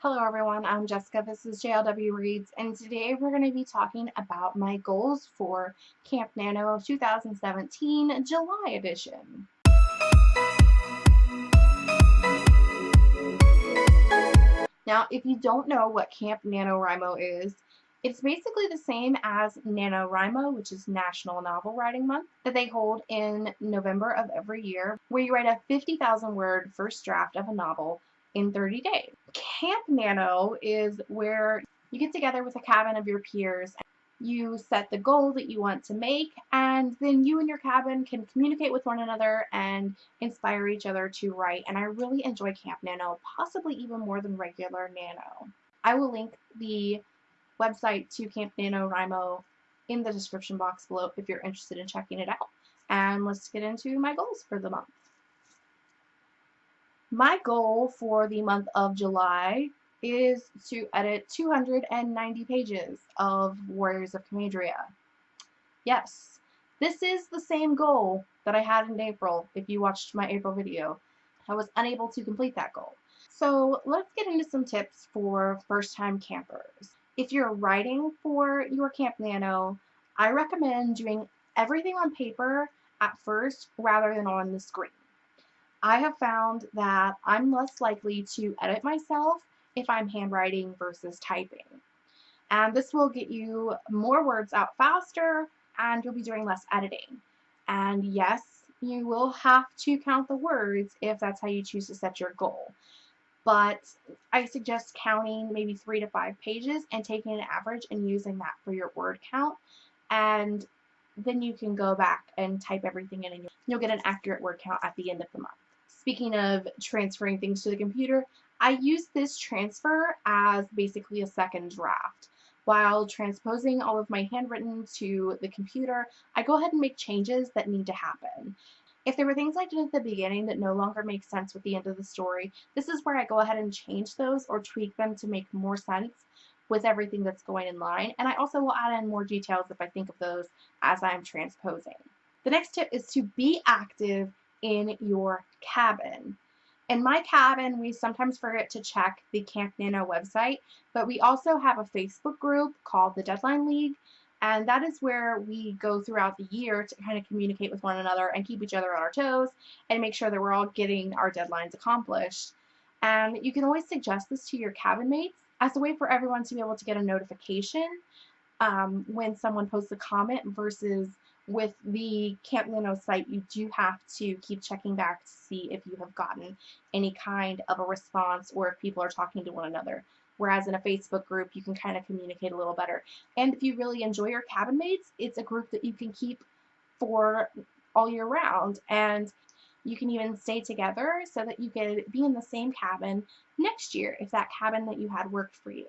Hello everyone, I'm Jessica, this is JLW Reads, and today we're going to be talking about my goals for Camp Nano 2017 July edition. Now, if you don't know what Camp NaNoWriMo is, it's basically the same as NaNoWriMo, which is National Novel Writing Month, that they hold in November of every year, where you write a 50,000 word first draft of a novel in 30 days. Camp Nano is where you get together with a cabin of your peers. You set the goal that you want to make, and then you and your cabin can communicate with one another and inspire each other to write. And I really enjoy Camp Nano, possibly even more than regular Nano. I will link the website to Camp Nano NaNoWriMo in the description box below if you're interested in checking it out. And let's get into my goals for the month. My goal for the month of July is to edit 290 pages of Warriors of Camadria. Yes, this is the same goal that I had in April if you watched my April video. I was unable to complete that goal. So let's get into some tips for first-time campers. If you're writing for your Camp Nano, I recommend doing everything on paper at first rather than on the screen. I have found that I'm less likely to edit myself if I'm handwriting versus typing. And this will get you more words out faster and you'll be doing less editing. And yes, you will have to count the words if that's how you choose to set your goal. But I suggest counting maybe three to five pages and taking an average and using that for your word count. And then you can go back and type everything in and you'll get an accurate word count at the end of the month. Speaking of transferring things to the computer, I use this transfer as basically a second draft. While transposing all of my handwritten to the computer, I go ahead and make changes that need to happen. If there were things I did at the beginning that no longer make sense with the end of the story, this is where I go ahead and change those or tweak them to make more sense with everything that's going in line. And I also will add in more details if I think of those as I'm transposing. The next tip is to be active in your cabin. In my cabin, we sometimes forget to check the Camp Nano website, but we also have a Facebook group called the Deadline League, and that is where we go throughout the year to kind of communicate with one another and keep each other on our toes and make sure that we're all getting our deadlines accomplished. And you can always suggest this to your cabin mates as a way for everyone to be able to get a notification um, when someone posts a comment versus with the Camp Nano site, you do have to keep checking back to see if you have gotten any kind of a response or if people are talking to one another. Whereas in a Facebook group, you can kind of communicate a little better. And if you really enjoy your cabin mates, it's a group that you can keep for all year round. And you can even stay together so that you can be in the same cabin next year if that cabin that you had worked for you.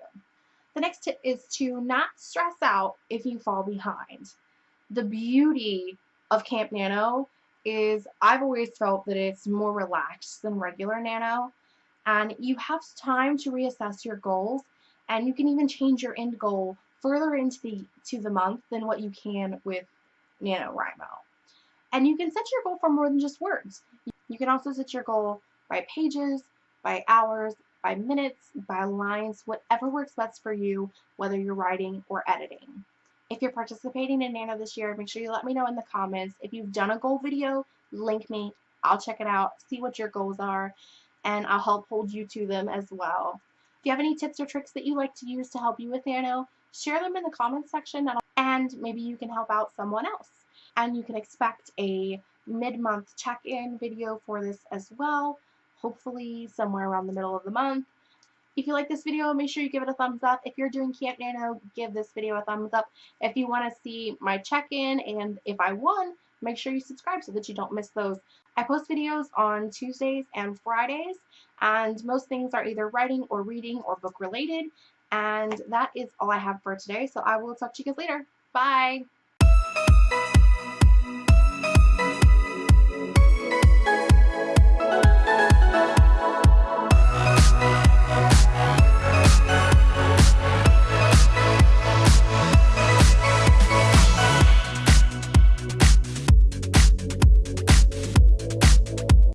The next tip is to not stress out if you fall behind the beauty of Camp Nano is I've always felt that it's more relaxed than regular Nano and you have time to reassess your goals and you can even change your end goal further into the to the month than what you can with NaNoWriMo. And you can set your goal for more than just words. You can also set your goal by pages, by hours, by minutes, by lines, whatever works best for you, whether you're writing or editing. If you're participating in Nano this year, make sure you let me know in the comments. If you've done a goal video, link me. I'll check it out, see what your goals are, and I'll help hold you to them as well. If you have any tips or tricks that you like to use to help you with Nano, share them in the comments section and maybe you can help out someone else. And you can expect a mid-month check-in video for this as well, hopefully somewhere around the middle of the month. If you like this video, make sure you give it a thumbs up. If you're doing Camp Nano, give this video a thumbs up. If you want to see my check-in and if I won, make sure you subscribe so that you don't miss those. I post videos on Tuesdays and Fridays, and most things are either writing or reading or book related. And that is all I have for today, so I will talk to you guys later. Bye!